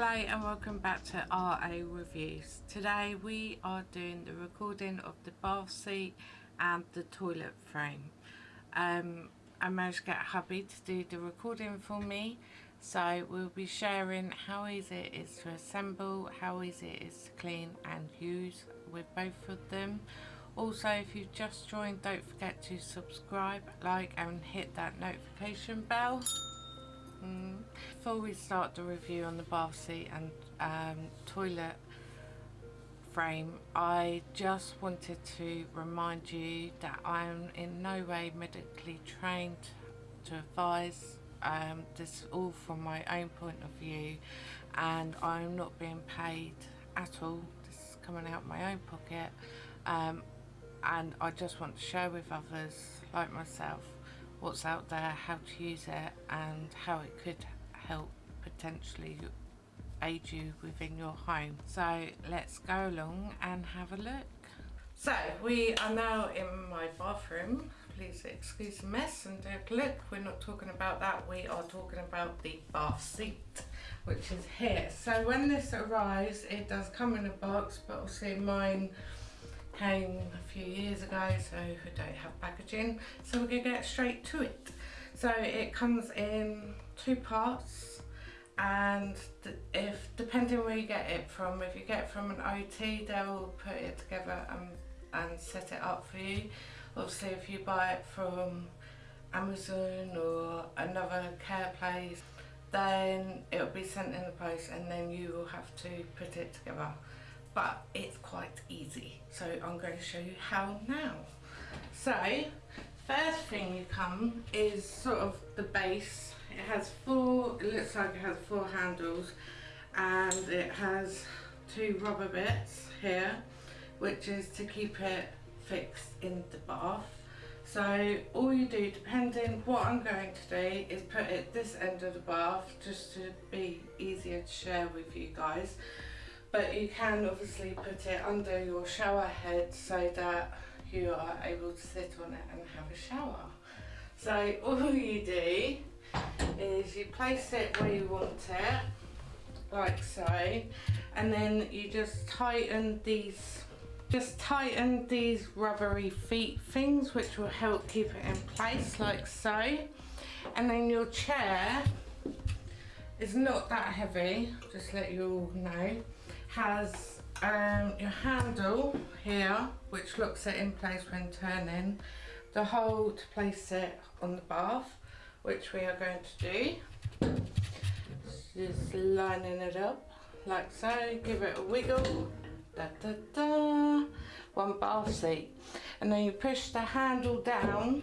Hello and welcome back to RA Reviews. Today we are doing the recording of the bath seat and the toilet frame. Um, I managed to get hubby to do the recording for me so we'll be sharing how easy it is to assemble, how easy it is to clean and use with both of them. Also if you've just joined don't forget to subscribe, like and hit that notification bell. Mm. Before we start the review on the bath seat and um, toilet frame, I just wanted to remind you that I am in no way medically trained to advise um, this all from my own point of view and I'm not being paid at all. This is coming out of my own pocket um, and I just want to share with others like myself what's out there, how to use it and how it could help potentially aid you within your home. So let's go along and have a look. So we are now in my bathroom. Please excuse the mess and take a look. We're not talking about that. We are talking about the bath seat, which is here. So when this arrives, it does come in a box, but obviously mine came a few years ago so we don't have packaging so we're gonna get straight to it. So it comes in two parts and if depending where you get it from if you get it from an OT they'll put it together and, and set it up for you. Obviously if you buy it from Amazon or another care place then it'll be sent in the post and then you will have to put it together but it's quite easy. So I'm going to show you how now. So first thing you come is sort of the base. It has four it looks like it has four handles and it has two rubber bits here which is to keep it fixed in the bath. So all you do depending what I'm going to do is put it this end of the bath just to be easier to share with you guys but you can obviously put it under your shower head so that you are able to sit on it and have a shower. So all you do is you place it where you want it, like so, and then you just tighten these just tighten these rubbery feet things which will help keep it in place like so and then your chair is not that heavy just let you all know has um, your handle here which locks it in place when turning the hole to place it on the bath which we are going to do just lining it up like so give it a wiggle da, da, da. one bath seat and then you push the handle down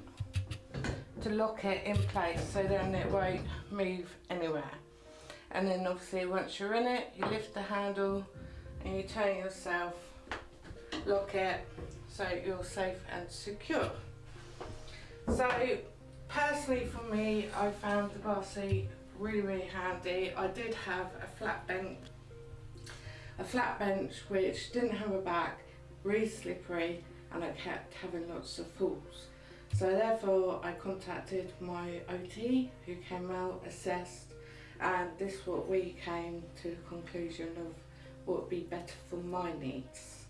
to lock it in place so then it won't move anywhere and then obviously once you're in it you lift the handle and you turn yourself lock it so you're safe and secure. So personally for me I found the bar seat really really handy. I did have a flat bench a flat bench which didn't have a back really slippery and I kept having lots of falls so therefore I contacted my OT who came out assessed and this is what we came to the conclusion of what would be better for my needs.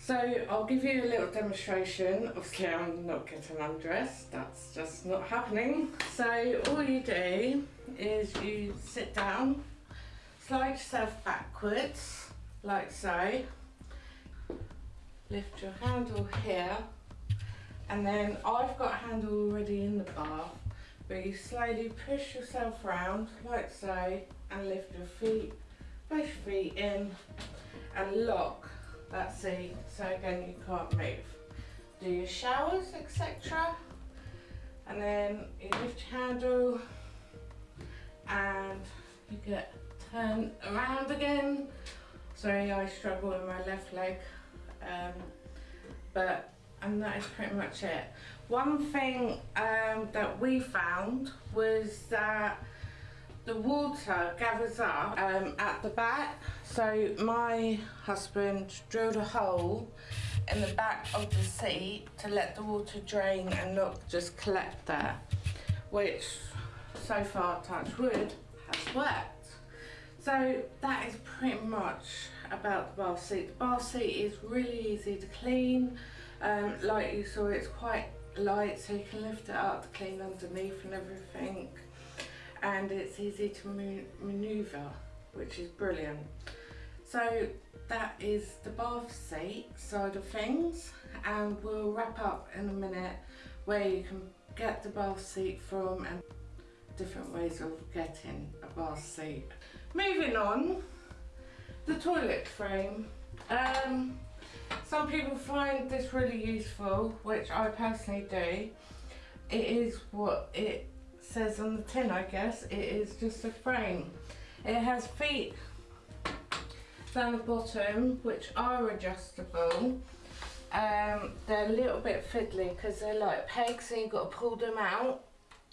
So I'll give you a little demonstration. Obviously I'm not getting undressed, that's just not happening. So all you do is you sit down, slide yourself backwards, like so. Lift your handle here, and then I've got a handle already in the bath but you slowly push yourself round like so and lift your feet, both feet in and lock that seat so again you can't move. Do your showers etc and then you lift your handle and you get turned around again. Sorry I struggle with my left leg um, but and that is pretty much it. One thing um, that we found was that the water gathers up um, at the back. So my husband drilled a hole in the back of the seat to let the water drain and not just collect there, which so far, touch wood, has worked. So that is pretty much about the bath seat. The bath seat is really easy to clean. Um, like you saw, it's quite light, so you can lift it up clean underneath and everything. And it's easy to manoeuvre, which is brilliant. So that is the bath seat side of things, and we'll wrap up in a minute where you can get the bath seat from and different ways of getting a bath seat. Moving on, the toilet frame. Um, some people find this really useful, which I personally do. It is what it says on the tin, I guess. It is just a frame. It has feet down the bottom, which are adjustable. Um, they're a little bit fiddly because they're like pegs and you've got to pull them out.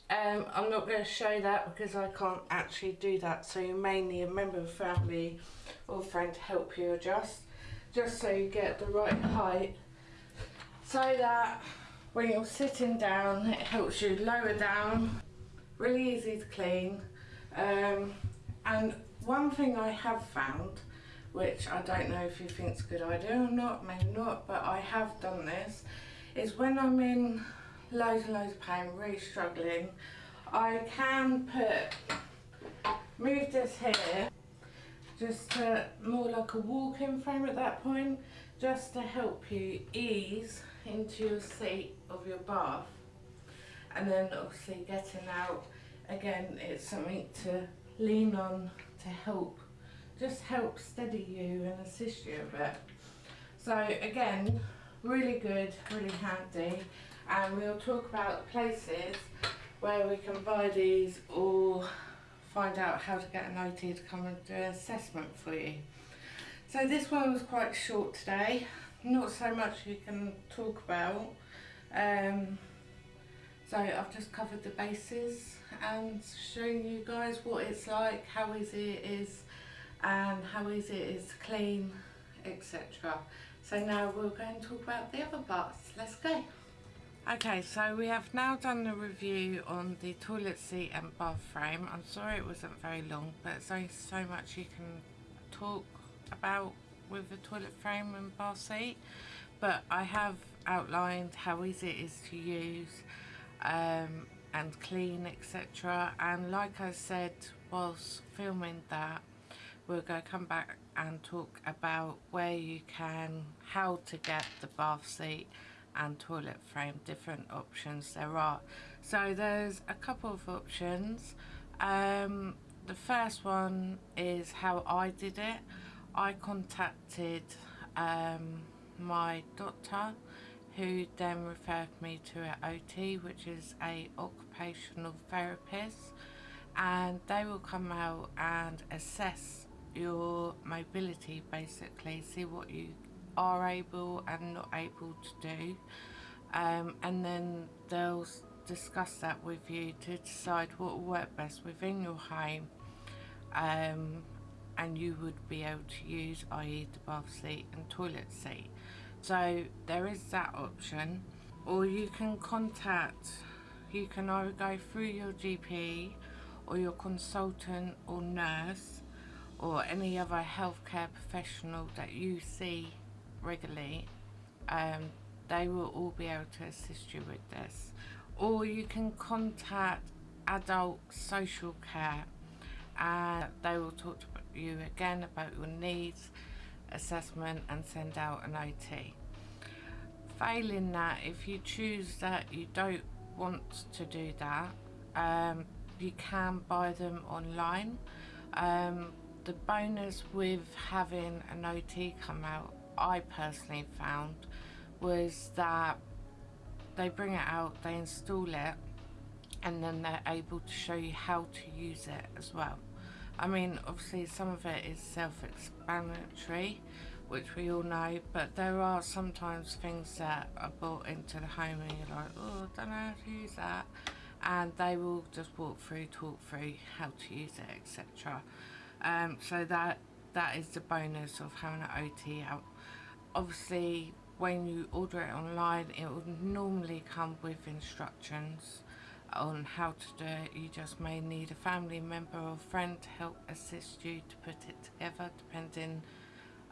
Um, I'm not going to show that because I can't actually do that. So you may need a member of family or friend to help you adjust. Just so you get the right height. So that when you're sitting down, it helps you lower down. Really easy to clean. Um, and one thing I have found, which I don't know if you think it's a good idea or not, maybe not, but I have done this, is when I'm in loads and loads of pain, really struggling, I can put, move this here, just to, more like a walk-in frame at that point, just to help you ease into your seat of your bath. And then obviously getting out, again, it's something to lean on to help, just help steady you and assist you a bit. So again, really good, really handy and we'll talk about places where we can buy these or find out how to get an OT to come and do an assessment for you. So this one was quite short today, not so much you can talk about. Um, so I've just covered the bases and shown you guys what it's like, how easy it is and how easy it is to clean, etc. So now we're going to talk about the other parts. Let's go. Okay, so we have now done the review on the toilet seat and bath frame. I'm sorry it wasn't very long, but there's only so much you can talk about with the toilet frame and bath seat. But I have outlined how easy it is to use um, and clean, etc. And like I said whilst filming that, we're going to come back and talk about where you can, how to get the bath seat and toilet frame different options there are. So there's a couple of options. Um, the first one is how I did it. I contacted um, my doctor who then referred me to an OT which is a occupational therapist and they will come out and assess your mobility basically see what you are able and not able to do. Um, and then they'll discuss that with you to decide what will work best within your home. Um, and you would be able to use i.e. the bath seat and toilet seat. So there is that option. Or you can contact you can either go through your GP or your consultant or nurse or any other healthcare professional that you see regularly, um, they will all be able to assist you with this. Or you can contact adult social care and they will talk to you again about your needs, assessment and send out an OT. Failing that, if you choose that you don't want to do that, um, you can buy them online. Um, the bonus with having an OT come out I personally found was that they bring it out, they install it, and then they're able to show you how to use it as well. I mean, obviously some of it is self-explanatory, which we all know, but there are sometimes things that are brought into the home and you're like, oh, I don't know how to use that. And they will just walk through, talk through how to use it, etc. Um, so that that is the bonus of having an OT out obviously when you order it online it will normally come with instructions on how to do it. You just may need a family member or friend to help assist you to put it together depending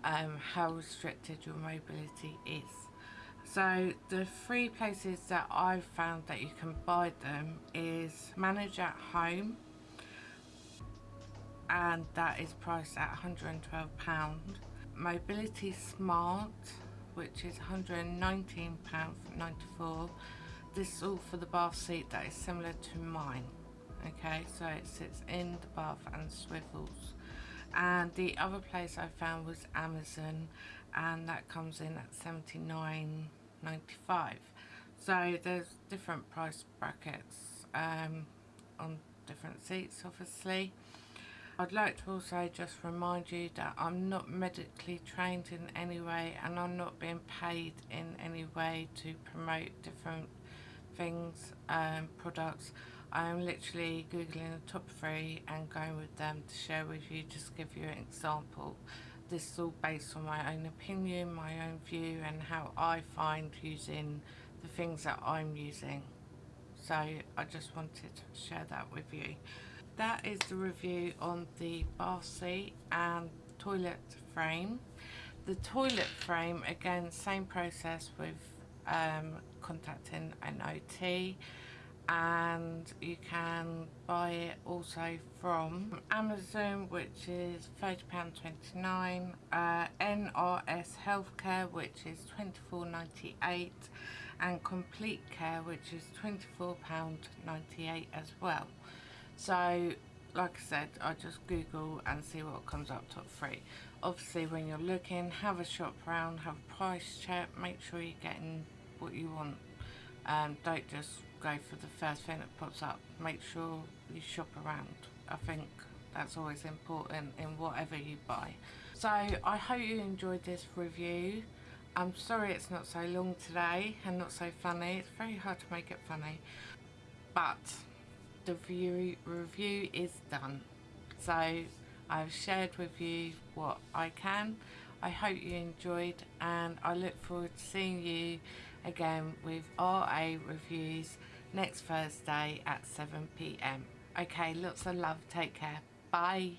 um, how restricted your mobility is. So the three places that I've found that you can buy them is Manage at Home and that is priced at £112. Mobility Smart which is £119.94 this is all for the bath seat that is similar to mine okay? So it sits in the bath and swivels. And the other place I found was Amazon and that comes in at 79.95 so there's different price brackets um, on different seats obviously I'd like to also just remind you that I'm not medically trained in any way and I'm not being paid in any way to promote different things, um, products. I'm literally googling the top three and going with them to share with you, just give you an example. This is all based on my own opinion, my own view and how I find using the things that I'm using. So I just wanted to share that with you that is the review on the bath seat and toilet frame. The toilet frame again same process with um, contacting an OT and you can buy it also from Amazon which is £30.29 uh, NRS Healthcare which is £24.98 and Complete Care which is £24.98 as well so like I said I just google and see what comes up top three. Obviously when you're looking have a shop around have a price check make sure you're getting what you want. Um, don't just go for the first thing that pops up. Make sure you shop around. I think that's always important in whatever you buy. So I hope you enjoyed this review. I'm sorry it's not so long today and not so funny. It's very hard to make it funny. But the review, review is done. So I've shared with you what I can. I hope you enjoyed and I look forward to seeing you again with RA reviews next Thursday at 7pm. Okay, lots of love. Take care. Bye.